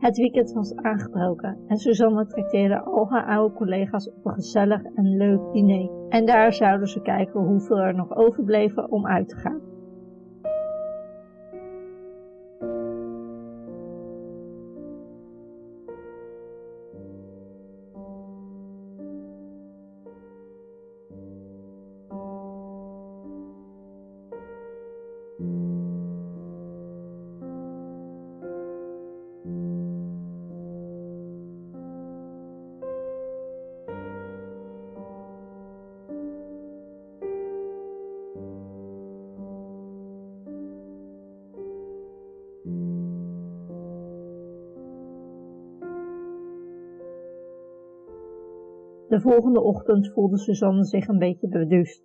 Het weekend was aangebroken en Suzanne trakteerde al haar oude collega's op een gezellig en leuk diner. En daar zouden ze kijken hoeveel er nog overbleven om uit te gaan. De volgende ochtend voelde Suzanne zich een beetje beduust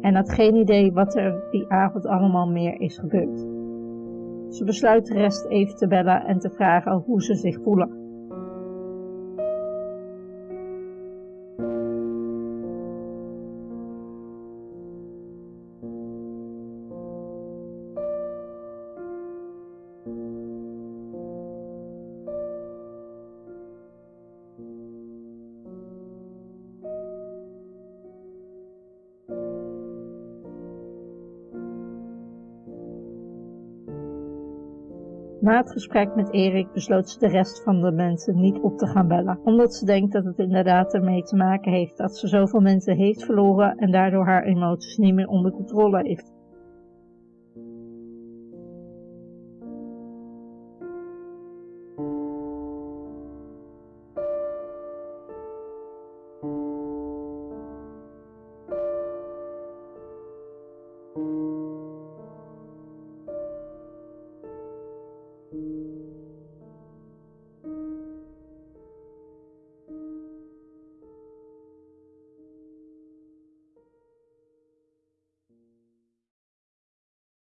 en had geen idee wat er die avond allemaal meer is gebeurd. Ze besluit de rest even te bellen en te vragen hoe ze zich voelen. Na het gesprek met Erik besloot ze de rest van de mensen niet op te gaan bellen, omdat ze denkt dat het inderdaad ermee te maken heeft dat ze zoveel mensen heeft verloren en daardoor haar emoties niet meer onder controle heeft.